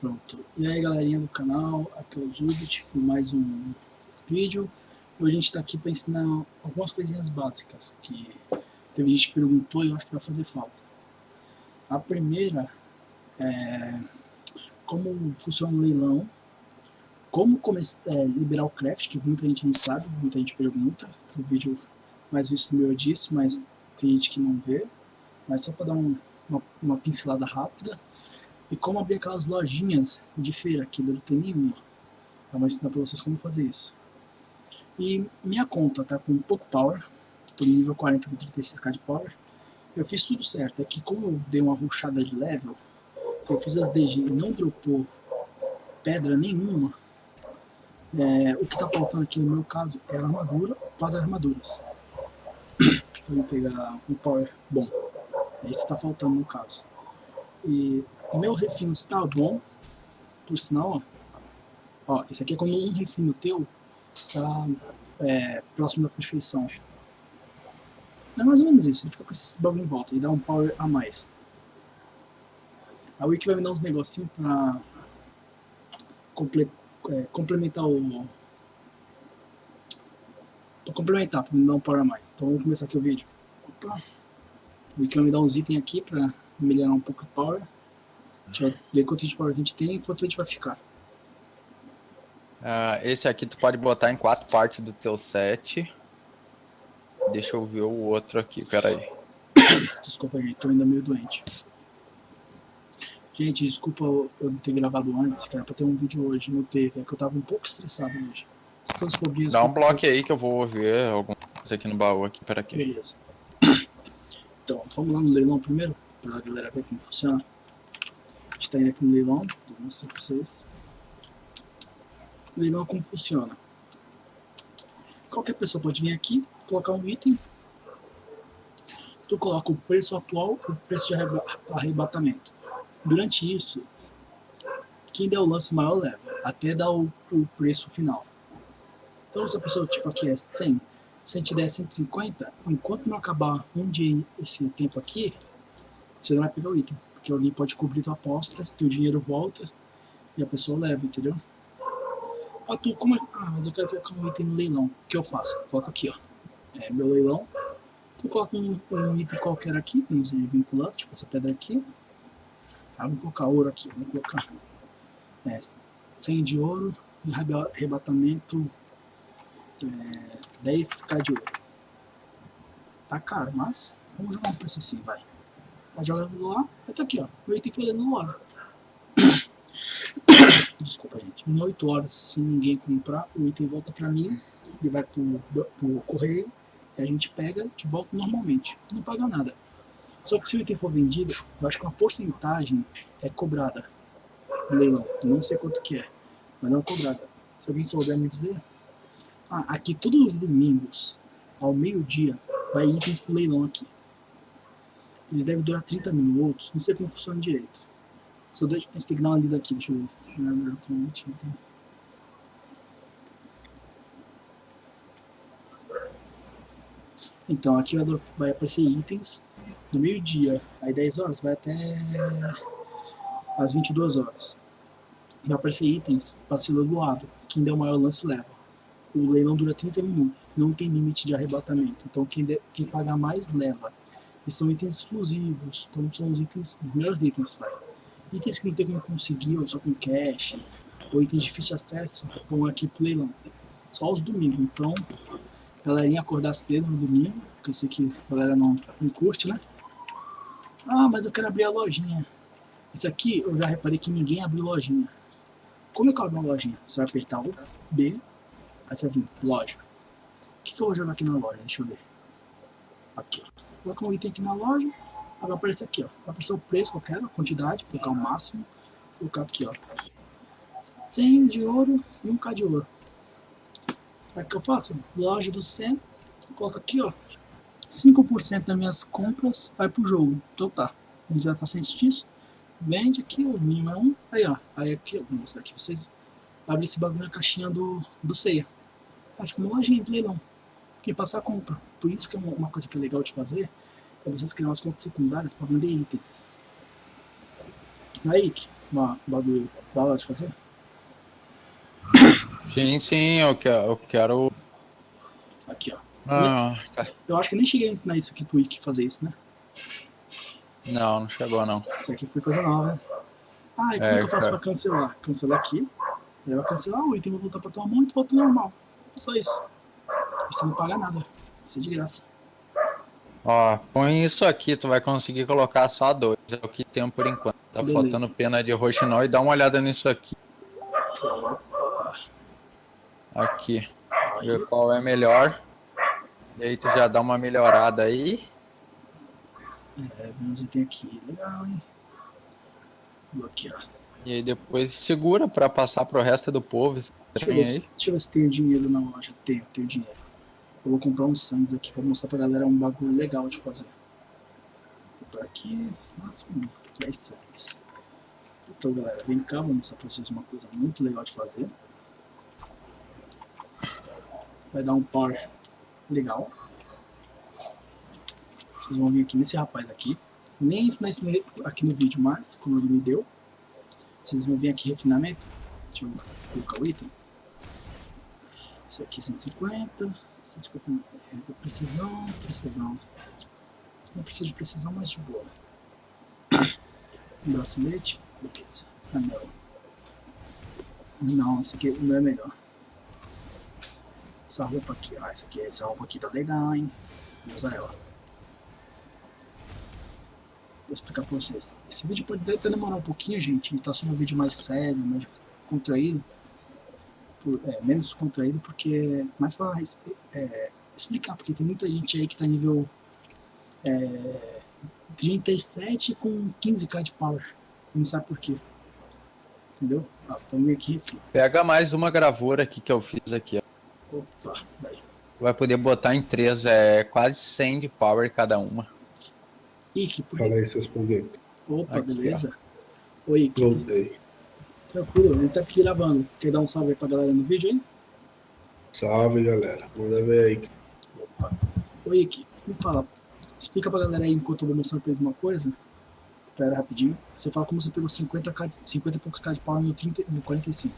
Pronto. E aí galerinha do canal, aqui é o Zubit com mais um vídeo. Hoje a gente está aqui para ensinar algumas coisinhas básicas que teve gente que perguntou e eu acho que vai fazer falta. A primeira é como funciona o leilão, como é, liberar o craft, que muita gente não sabe, muita gente pergunta, o vídeo mais visto meu é disso, mas tem gente que não vê, mas só para dar um, uma, uma pincelada rápida e como abrir aquelas lojinhas de feira que não tem nenhuma. Eu vou ensinar para vocês como fazer isso. E minha conta tá com pouco power, tô no nível 40 com 36k de power. Eu fiz tudo certo, é que como eu dei uma ruchada de level, eu fiz as DG e não dropou pedra nenhuma, é, o que tá faltando aqui no meu caso é a armadura para as armaduras. Vou pegar um power bom, é isso que tá faltando no caso. E o meu refino está bom, por sinal, ó. ó esse aqui é quando um refino teu tá é, próximo da perfeição. É mais ou menos isso, ele fica com esses bagulho em volta e dá um power a mais. A Wiki vai me dar uns negocinhos pra comple é, complementar o... Pra complementar, pra me dar um power a mais. Então vamos começar aqui o vídeo. Opa. O Wiki vai me dar uns itens aqui pra melhorar um pouco o power. A gente vai ver quanto de power a gente tem e quanto a gente vai ficar. Uh, esse aqui tu pode botar em quatro partes do teu set. Deixa eu ver o outro aqui, peraí. Desculpa, gente, tô ainda meio doente. Gente, desculpa eu não ter gravado antes, cara, pra ter um vídeo hoje, não teve, é que eu tava um pouco estressado hoje. Todos os problemas Dá um bloco aí que eu vou ver alguma coisa aqui no baú aqui, pera aqui. Beleza. Então, vamos lá no leilão primeiro, pra galera ver como funciona está indo aqui no leilão, vou mostrar para vocês. Leilão como funciona. Qualquer pessoa pode vir aqui, colocar um item, tu coloca o preço atual e o preço de arrebatamento. Durante isso, quem der o lance maior leva, até dar o, o preço final. Então se a pessoa tipo aqui é 100, se a gente der 150, enquanto não acabar um dia esse tempo aqui, você não vai pegar o item porque alguém pode cobrir tua aposta, teu dinheiro volta e a pessoa leva, entendeu? Ah, tu, como é? Ah, mas eu quero colocar um item no leilão. O que eu faço? Coloco aqui, ó. É meu leilão. Tu coloca um, um item qualquer aqui, que não seja vinculado, tipo essa pedra aqui. Ah, vou colocar ouro aqui, vou colocar é, 100 de ouro e arrebatamento é, 10k de ouro. Tá caro, mas vamos jogar um preço assim, vai. Vai jogar no ar, vai tá aqui, ó. O item foi no ar. Desculpa, gente. Em 8 horas, se ninguém comprar, o item volta pra mim, ele vai pro, pro correio, e a gente pega de volta normalmente. Não paga nada. Só que se o item for vendido, eu acho que uma porcentagem é cobrada leilão. não sei quanto que é, mas não é cobrada. Se alguém souber me dizer... Ah, aqui todos os domingos, ao meio-dia, vai itens pro leilão aqui. Eles devem durar 30 minutos, não sei como funciona direito. Só deixa, a gente tem que dar uma lida aqui, deixa eu ver. Então, aqui vai aparecer itens do meio-dia, aí 10 horas, vai até as 22 horas. Vai aparecer itens para do lado, quem der o maior lance leva. O leilão dura 30 minutos, não tem limite de arrebatamento, então quem, de, quem pagar mais leva. E são itens exclusivos, então são os itens, os melhores itens, vai. Itens que não tem como conseguir, ou só com cash, ou itens de difícil acesso, vão aqui pro leilão. Só os domingos, então, galerinha acordar cedo no domingo, porque eu sei que a galera não, não curte, né? Ah, mas eu quero abrir a lojinha. Isso aqui, eu já reparei que ninguém abriu lojinha. Como é que eu abro uma lojinha? Você vai apertar o B, aí você vai vir, loja. O que, que eu vou jogar aqui na loja? Deixa eu ver. Aqui, colocar um item aqui na loja, vai aparecer aqui, ó. Vai aparecer o preço que eu quero, a quantidade, colocar o máximo, colocar aqui, ó. 100 de ouro e 1k de ouro. Aí o que eu faço? Loja do 100, coloco aqui, ó. 5% das minhas compras vai pro jogo. Então tá, a gente já tá ciente disso. Vende aqui, o mínimo é 1. Aí, ó. Aí aqui, ó, vou mostrar aqui pra vocês. Abre esse bagulho na caixinha do, do ceia. Aí fica uma lojinha de leilão quem passar compra. Por isso que é uma coisa que é legal de fazer, é vocês criar umas contas secundárias para vender itens. Aí, uma bagulho da hora de fazer? Sim, sim, eu quero. Eu quero... Aqui, ó. Ah, tá. Eu acho que nem cheguei a ensinar isso aqui pro Wiki fazer isso, né? Não, não chegou não. Isso aqui foi coisa nova, né? Ah, e como É, que eu faço cara. pra cancelar? Cancelar aqui. Aí vai cancelar o item, vou voltar pra tua mão e tu volta normal. Só isso. E você não paga nada. Ser de graça. Ó, põe isso aqui, tu vai conseguir colocar só dois. É o que tem por enquanto. Tá Beleza. faltando pena de roxinol e dá uma olhada nisso aqui. Aqui. Ver qual é melhor. E aí tu já dá uma melhorada aí. É, uns itens aqui. Legal, hein? Ó. E aí depois segura pra passar pro resto do povo. Deixa eu, trem ver se, deixa eu ver se tenho dinheiro na loja. Tenho, tenho dinheiro. Eu vou comprar uns sangues aqui pra mostrar pra galera um bagulho legal de fazer. Vou comprar aqui, máximo 10 sangues. Então, galera, vem cá, vou mostrar pra vocês uma coisa muito legal de fazer. Vai dar um power legal. Vocês vão vir aqui nesse rapaz aqui. Nem ensinar isso aqui no vídeo, mas como ele me deu, vocês vão vir aqui refinamento. Deixa eu colocar o item. Isso aqui 150, 150 é, precisão, precisão. Não precisa de precisão, mas de boa. Um bracelete, beleza. Anel. Não, esse aqui não é melhor. Essa roupa aqui, ah, essa aqui, essa roupa aqui tá legal, hein? Vou usar ela. Vou explicar pra vocês. Esse vídeo pode até demorar um pouquinho, gente. Tá sendo um vídeo mais sério, mais contraído. Por- é, menos contraído, porque mais pra res- é, explicar, porque tem muita gente aí que tá nível é, 37 com 15k de power. E não sabe por quê. Entendeu? Ah, aqui, filho. Pega mais uma gravura aqui que eu fiz aqui. ó. Opa, vai. Vai poder botar em três, é quase 100 de power cada uma. Ike, por Fala aí, seus polguetos. Opa, Aqui, beleza? Oi, Ike. Voltei. Tranquilo, ele tá aqui gravando. Quer dar um salve aí pra galera no vídeo aí? Salve, galera. Manda ver aí. Opa. Oi, Ike, me fala. Explica pra galera aí enquanto eu vou mostrando pra eles uma coisa. Pera rapidinho. Você fala como você pegou 50, k 50 e poucos k de power no, 30, no 45.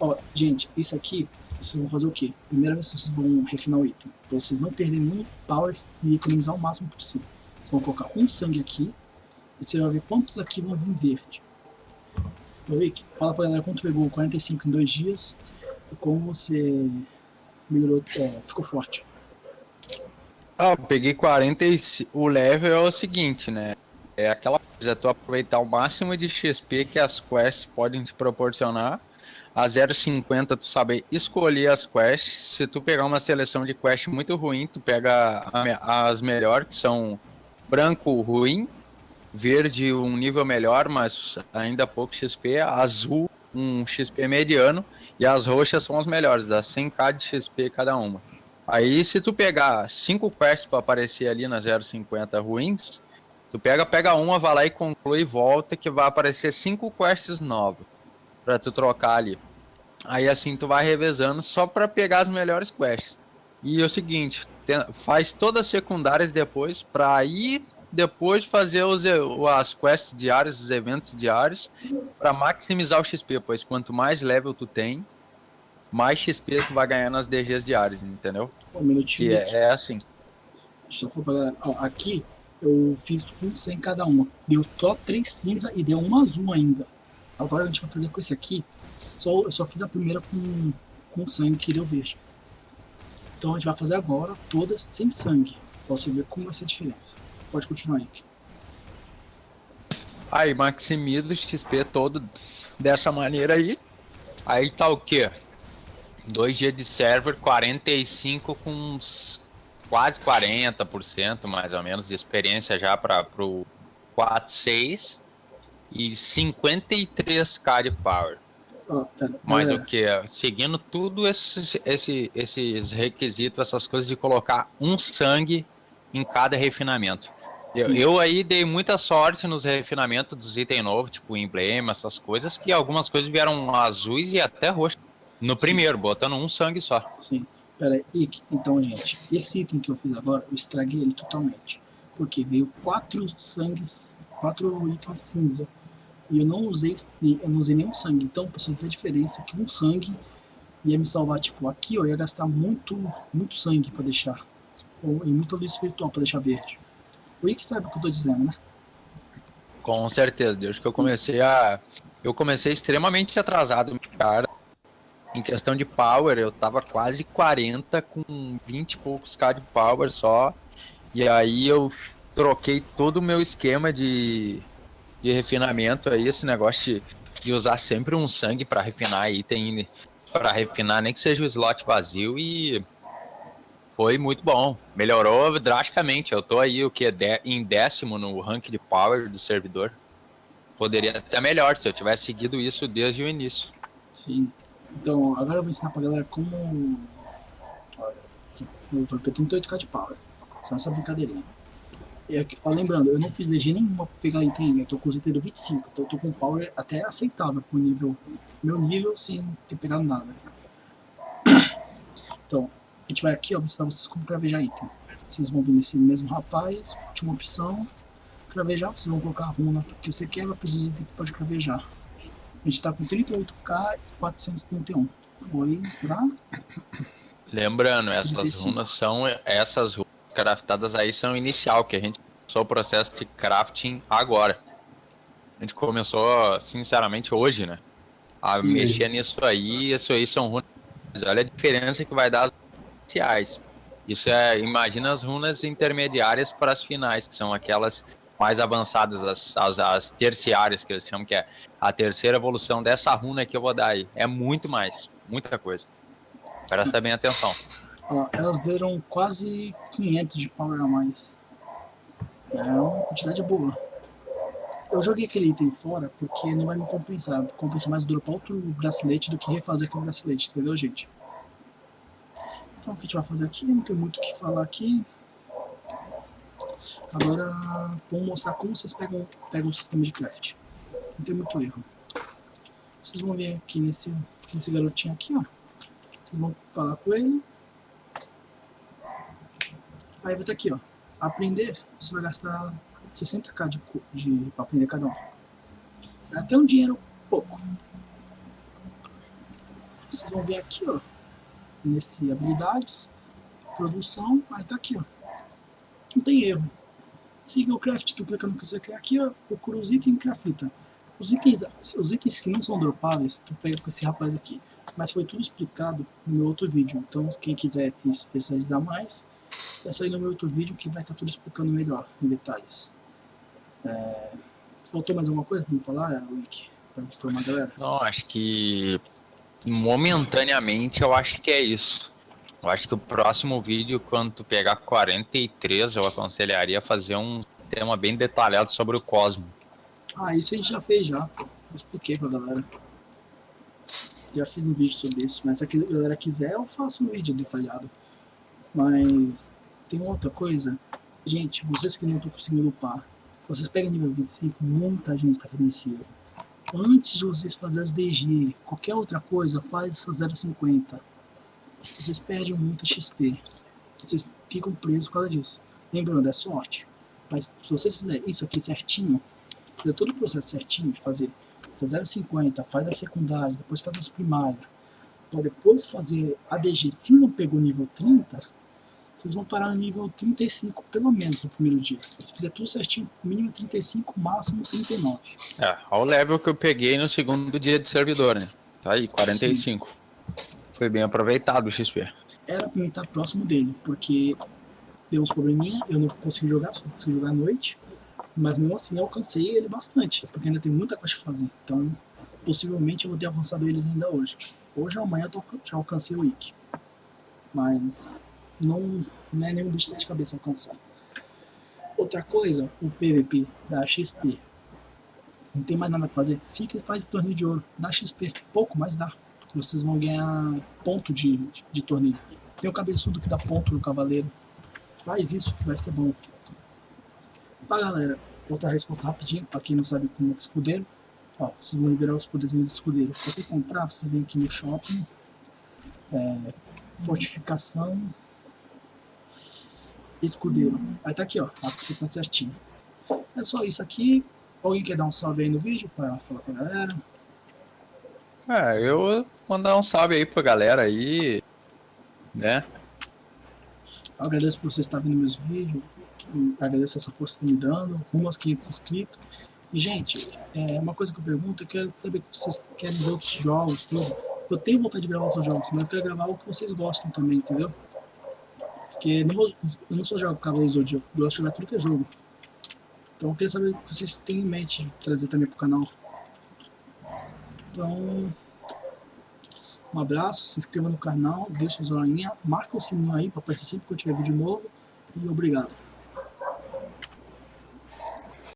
Ó, gente, isso aqui, vocês vão fazer o quê? Primeira vez vocês vão refinar o item. Pra vocês não perderem nenhum power e economizar o máximo possível. Vocês vão colocar um sangue aqui. E você vai ver quantos aqui vão vir verde. Ô Rick, fala pra galera quanto pegou 45 em dois dias. Como você melhorou, é, ficou forte. Ah, eu peguei 45. O level é o seguinte, né? É aquela coisa, é tu aproveitar o máximo de XP que as quests podem te proporcionar. A 0,50 tu saber escolher as quests. Se tu pegar uma seleção de quest muito ruim, tu pega a as melhores, que são branco ruim, verde um nível melhor, mas ainda pouco XP, azul um XP mediano e as roxas são as melhores, dá 100k de XP cada uma. Aí se tu pegar cinco quests para aparecer ali na 050 ruins, tu pega, pega uma, vai lá e conclui e volta que vai aparecer cinco quests novas para tu trocar ali. Aí assim tu vai revezando só para pegar as melhores quests. E é o seguinte, faz todas as secundárias depois para aí depois fazer os, e- as quests diárias, os eventos diários para maximizar o XP, pois quanto mais level tu tem, mais XP tu vai ganhar nas DGs diárias, entendeu? Um minutinho. Rick. é, é assim. Deixa eu falar. Ó, aqui eu fiz um 100 cada uma. Deu só três cinza e deu um azul ainda. Agora a gente vai fazer com esse aqui. Só, eu só fiz a primeira com, com sangue que deu verde. Então a gente vai fazer agora todas sem sangue. Pra você ver como vai ser a diferença. Pode continuar aí. Rick. Aí maximiza o XP todo dessa maneira aí. Aí tá o quê? Dois dias de server, 45 com uns quase 40% mais ou menos de experiência já para pro 4.6 e 53k de power. Ó, pera, Mas o que? Seguindo tudo esses, esse, esses requisitos, essas coisas de colocar um sangue em cada refinamento. Eu, eu aí dei muita sorte nos refinamentos dos itens novos, tipo emblema, essas coisas, que algumas coisas vieram azuis e até roxas. No Sim. primeiro, botando um sangue só. Sim. Pera aí, Ike, então, gente, esse item que eu fiz agora, eu estraguei ele totalmente. Porque veio quatro sangues, quatro itens cinza. E eu não usei, eu não usei nenhum sangue. Então, você ver a diferença, que um sangue ia me salvar, tipo, aqui eu ia gastar muito, muito sangue pra deixar. Ou, e muita luz espiritual pra deixar verde. O Ike sabe o que eu tô dizendo, né? Com certeza, desde que eu comecei a. Eu comecei extremamente atrasado, cara. Em questão de power, eu tava quase 40 com 20 e poucos K de power só. E aí eu troquei todo o meu esquema de, de refinamento aí, esse negócio de, de usar sempre um sangue para refinar item, para refinar nem que seja o slot vazio e foi muito bom. Melhorou drasticamente. Eu tô aí o que de, em décimo no rank de power do servidor. Poderia até melhor se eu tivesse seguido isso desde o início. Sim. Então, agora eu vou ensinar pra galera como... Olha, eu vou ter 38k de power. Só essa brincadeirinha. E aqui, ó, lembrando, eu não fiz DG nenhuma pra pegar item ainda. Eu tô com os itens do 25. Então eu tô com power até aceitável pro nível... Meu nível sem ter pegado nada. Então, a gente vai aqui, ó, vou ensinar vocês como cravejar item. Vocês vão vir nesse mesmo rapaz, última opção, cravejar, vocês vão colocar a runa que você quer, vai precisar itens que pode cravejar. A gente tá com 38k e 431. Foi pra... Lembrando, essas 35. runas são essas runas craftadas aí são inicial, que a gente começou o processo de crafting agora. A gente começou, sinceramente, hoje, né? A Sim. mexer nisso aí, isso aí são runas. Olha a diferença que vai dar as iniciais. Isso é, imagina as runas intermediárias para as finais, que são aquelas mais avançadas, as, as, as terciárias, que eles chamam, que é a terceira evolução dessa runa que eu vou dar aí. É muito mais, muita coisa. Presta bem atenção. Elas deram quase 500 de power a mais. É uma quantidade boa. Eu joguei aquele item fora porque não vai me compensar. Compensa mais dropar outro bracelete do que refazer aquele bracelete, entendeu, gente? Então o que a gente vai fazer aqui? Não tem muito o que falar aqui. Agora vamos mostrar como vocês pegam, pegam o sistema de craft. Não tem muito erro. Vocês vão ver aqui nesse, nesse garotinho aqui, ó. Vocês vão falar com ele. Aí vai estar aqui, ó. Aprender, você vai gastar 60k de, de pra aprender cada um. É até um dinheiro pouco. Vocês vão ver aqui, ó. Nesse habilidades, produção, aí tá aqui, ó. Não tem erro. Siga o craft, tu clica no que você quer aqui, ó. Procura os itens e crafta. Os itens, os itens que não são dropáveis, tu pega com esse rapaz aqui. Mas foi tudo explicado no meu outro vídeo. Então, quem quiser se especializar mais, é só ir no meu outro vídeo que vai estar tudo explicando melhor, em detalhes. É, Faltou mais alguma coisa pra me falar, Wiki? Pra informar a galera? Não, acho que momentaneamente eu acho que é isso. Eu acho que o próximo vídeo, quando tu pegar 43, eu aconselharia fazer um tema bem detalhado sobre o Cosmo. Ah, isso a gente já fez já. Eu expliquei pra galera. Já fiz um vídeo sobre isso, mas se a galera quiser eu faço um vídeo detalhado. Mas tem outra coisa. Gente, vocês que não estão conseguindo upar, vocês pegam nível 25, muita gente tá fazendo esse erro. Antes de vocês fazerem as DG, qualquer outra coisa, faz essa 0,50. Vocês perdem muita XP. Vocês ficam presos por causa disso. Lembrando, é sorte. Mas se vocês fizerem isso aqui certinho, fazer todo o processo certinho de fazer essa 0,50, faz a secundária, depois faz as primárias, para depois fazer a DG, se não pegou nível 30, vocês vão parar no nível 35, pelo menos, no primeiro dia. Se fizer tudo certinho, mínimo 35, máximo 39. É, ao level que eu peguei no segundo dia de servidor, né? Tá aí, 45. Foi bem aproveitado o XP. Era pra mim estar próximo dele, porque deu uns probleminha, eu não consegui jogar, só consegui jogar à noite, mas mesmo assim eu alcancei ele bastante, porque ainda tem muita coisa pra fazer. Então, possivelmente eu vou ter alcançado eles ainda hoje. Hoje ou amanhã eu tô- já alcancei o Ikki. Mas não, não é nenhum bicho de sete cabeça alcançar. Outra coisa, o PVP da XP. Não tem mais nada pra fazer. Fica e faz torneio de ouro. Dá XP. Pouco, mas dá. Vocês vão ganhar ponto de, de, de torneio. Tem o cabeçudo que dá ponto no cavaleiro. Faz isso que vai ser bom. Pra galera, outra resposta rapidinho, pra quem não sabe como é escudeiro. Ó, vocês vão liberar os poderzinhos do escudeiro. Pra você comprar, vocês vêm aqui no shopping. É, fortificação. Escudeiro. Aí tá aqui, ó. A sequência certinha. É só isso aqui. Alguém quer dar um salve aí no vídeo para falar com a galera? É, eu mandar um salve aí pra galera aí, né? Eu agradeço por vocês estarem vendo meus vídeos, agradeço essa força que estão me dando, rumo aos 500 inscritos. E, gente, é, uma coisa que eu pergunto, eu quero saber se vocês querem ver outros jogos, tudo. Eu tenho vontade de gravar outros jogos, mas eu quero gravar o que vocês gostam também, entendeu? Porque não, eu não só jogo Cavaleiro Zodíaco, eu gosto de jogar tudo que é jogo. Então eu queria saber o que vocês têm em mente trazer também pro canal. Então, um abraço, se inscreva no canal, deixa o joinha, marca o sininho aí para aparecer sempre que eu tiver vídeo novo e obrigado.